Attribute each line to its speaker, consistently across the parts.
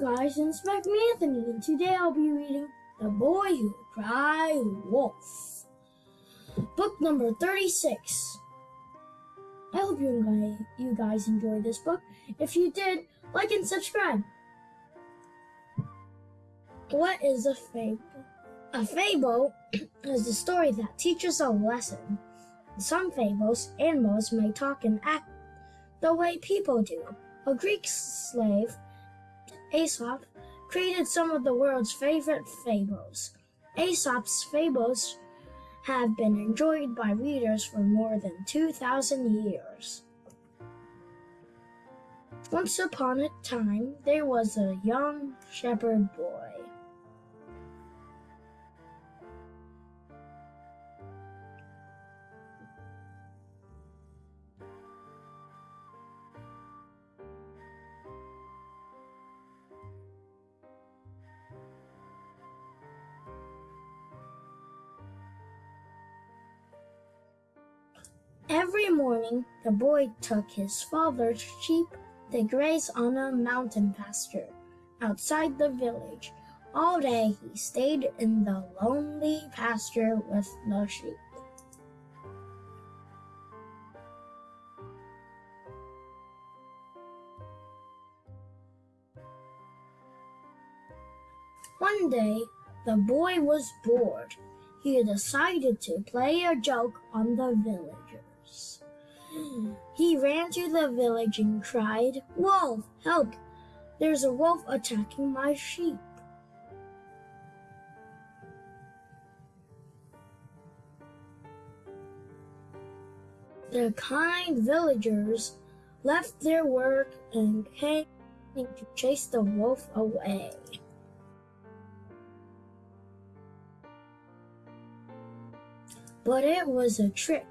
Speaker 1: guys, it's Mac Anthony, and today I'll be reading The Boy Who Cried Wolf, book number 36. I hope you, you guys enjoyed this book. If you did, like and subscribe. What is a fable? A fable is a story that teaches a lesson. Some fables, animals may talk and act the way people do. A Greek slave Aesop created some of the world's favorite fables. Aesop's fables have been enjoyed by readers for more than 2,000 years. Once upon a time, there was a young shepherd boy. Every morning, the boy took his father's sheep to graze on a mountain pasture outside the village. All day he stayed in the lonely pasture with the sheep. One day, the boy was bored. He decided to play a joke on the He ran to the village and cried, Wolf, help! There's a wolf attacking my sheep. The kind villagers left their work and came to chase the wolf away. But it was a trick.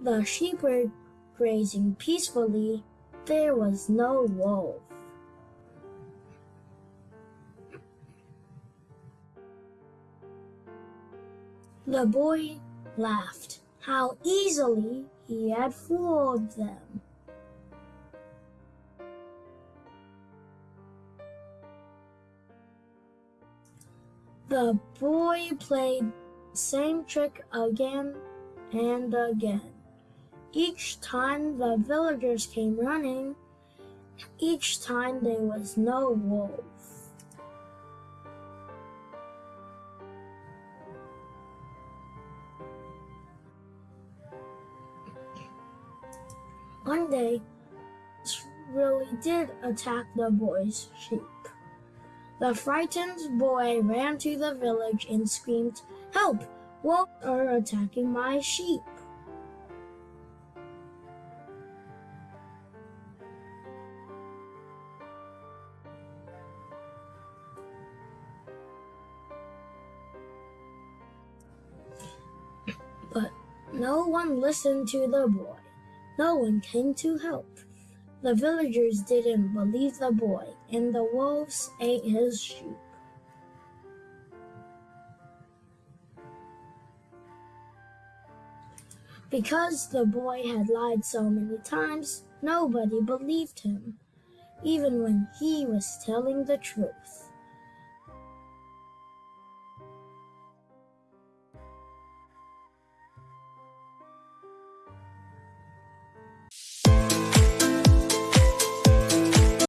Speaker 1: The sheep were grazing peacefully. There was no wolf. The boy laughed. How easily he had fooled them. The boy played same trick again and again. Each time the villagers came running, each time there was no wolf. One day, really did attack the boy's sheep. The frightened boy ran to the village and screamed, Help! Wolves are attacking my sheep. No one listened to the boy. No one came to help. The villagers didn't believe the boy, and the wolves ate his sheep. Because the boy had lied so many times, nobody believed him, even when he was telling the truth.